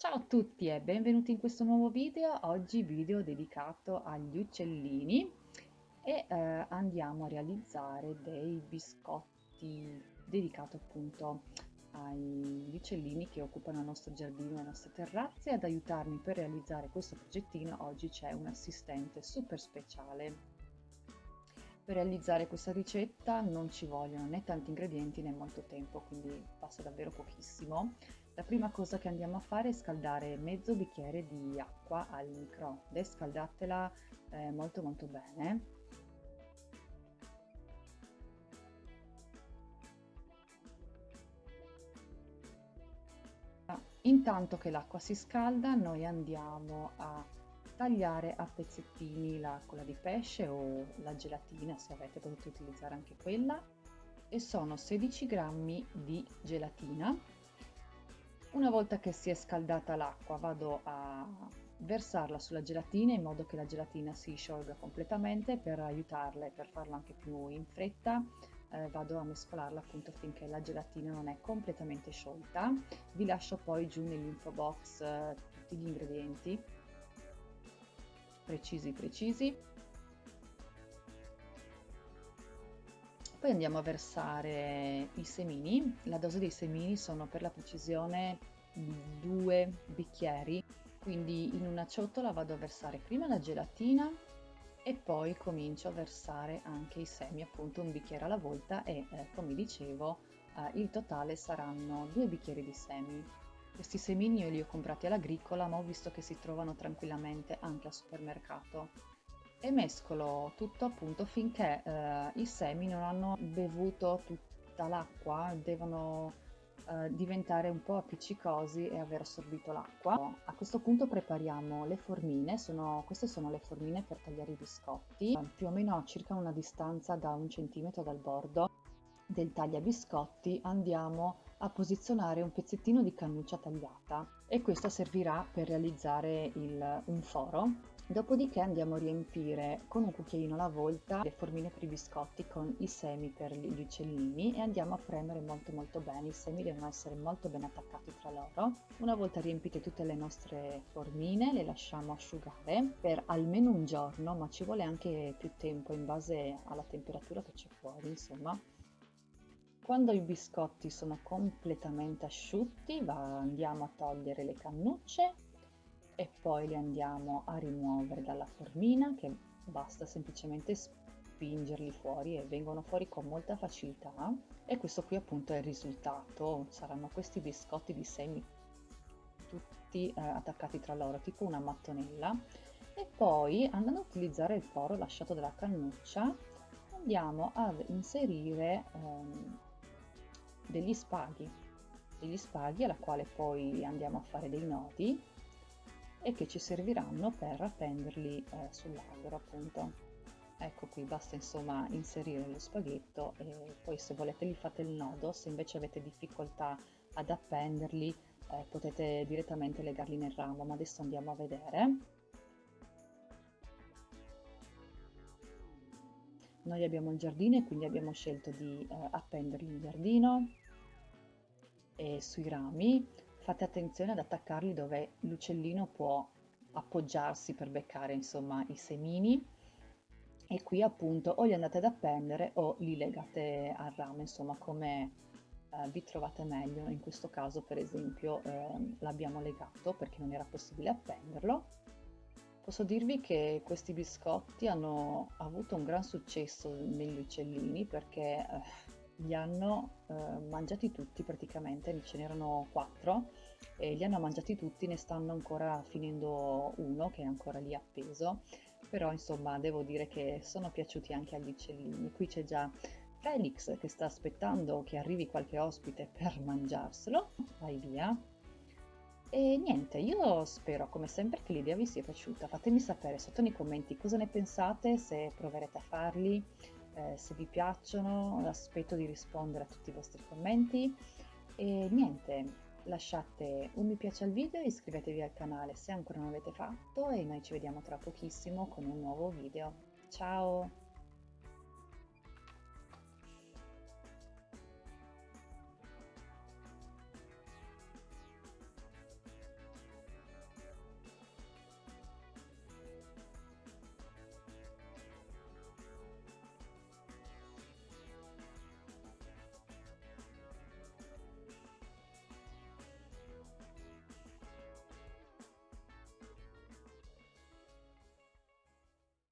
Ciao a tutti e benvenuti in questo nuovo video, oggi video dedicato agli uccellini e eh, andiamo a realizzare dei biscotti dedicati appunto agli uccellini che occupano il nostro giardino e le nostre terrazze. Ad aiutarmi per realizzare questo progettino oggi c'è un assistente super speciale. Per realizzare questa ricetta non ci vogliono né tanti ingredienti né molto tempo, quindi basta davvero pochissimo. La prima cosa che andiamo a fare è scaldare mezzo bicchiere di acqua al microonde, scaldatela eh, molto molto bene. Intanto che l'acqua si scalda noi andiamo a tagliare a pezzettini la cola di pesce o la gelatina, se avete potete utilizzare anche quella, e sono 16 grammi di gelatina. Una volta che si è scaldata l'acqua vado a versarla sulla gelatina in modo che la gelatina si sciolga completamente. Per aiutarla e per farlo anche più in fretta eh, vado a mescolarla appunto finché la gelatina non è completamente sciolta. Vi lascio poi giù nell'info box eh, tutti gli ingredienti. Precisi precisi poi andiamo a versare i semini. La dose dei semini sono per la precisione due bicchieri. Quindi in una ciotola vado a versare prima la gelatina e poi comincio a versare anche i semi. Appunto un bicchiere alla volta e eh, come dicevo eh, il totale saranno due bicchieri di semi. Questi semini io li ho comprati all'agricola ma ho visto che si trovano tranquillamente anche al supermercato e mescolo tutto appunto finché eh, i semi non hanno bevuto tutta l'acqua, devono eh, diventare un po' appiccicosi e aver assorbito l'acqua. A questo punto prepariamo le formine, sono, queste sono le formine per tagliare i biscotti, più o meno a circa una distanza da un centimetro dal bordo del taglia biscotti andiamo a posizionare un pezzettino di cannuccia tagliata e questo servirà per realizzare il, un foro. Dopodiché andiamo a riempire con un cucchiaino alla volta le formine per i biscotti con i semi per gli uccellini e andiamo a premere molto molto bene, i semi devono essere molto ben attaccati tra loro. Una volta riempite tutte le nostre formine le lasciamo asciugare per almeno un giorno ma ci vuole anche più tempo in base alla temperatura che c'è fuori insomma quando i biscotti sono completamente asciutti andiamo a togliere le cannucce e poi li andiamo a rimuovere dalla formina che basta semplicemente spingerli fuori e vengono fuori con molta facilità. E questo qui appunto è il risultato. Saranno questi biscotti di semi tutti eh, attaccati tra loro tipo una mattonella. E poi andando a utilizzare il foro lasciato dalla cannuccia andiamo ad inserire ehm, degli spaghi, degli spaghi alla quale poi andiamo a fare dei nodi e che ci serviranno per appenderli eh, sull'albero appunto. Ecco qui, basta insomma inserire lo spaghetto e poi se volete gli fate il nodo, se invece avete difficoltà ad appenderli eh, potete direttamente legarli nel ramo, ma adesso andiamo a vedere. Noi abbiamo il giardino e quindi abbiamo scelto di eh, appenderli in giardino e sui rami. Fate attenzione ad attaccarli dove l'uccellino può appoggiarsi per beccare insomma i semini. E qui appunto o li andate ad appendere o li legate al ramo insomma come eh, vi trovate meglio. In questo caso per esempio eh, l'abbiamo legato perché non era possibile appenderlo. Posso dirvi che questi biscotti hanno avuto un gran successo negli uccellini perché eh, li hanno eh, mangiati tutti praticamente, ce n'erano quattro e li hanno mangiati tutti, ne stanno ancora finendo uno che è ancora lì appeso, però insomma devo dire che sono piaciuti anche agli uccellini. Qui c'è già Felix che sta aspettando che arrivi qualche ospite per mangiarselo, vai via, e niente, io spero come sempre che l'idea vi sia piaciuta. Fatemi sapere sotto nei commenti cosa ne pensate, se proverete a farli, eh, se vi piacciono, aspetto di rispondere a tutti i vostri commenti. E niente, lasciate un mi piace al video, iscrivetevi al canale se ancora non l'avete fatto e noi ci vediamo tra pochissimo con un nuovo video. Ciao!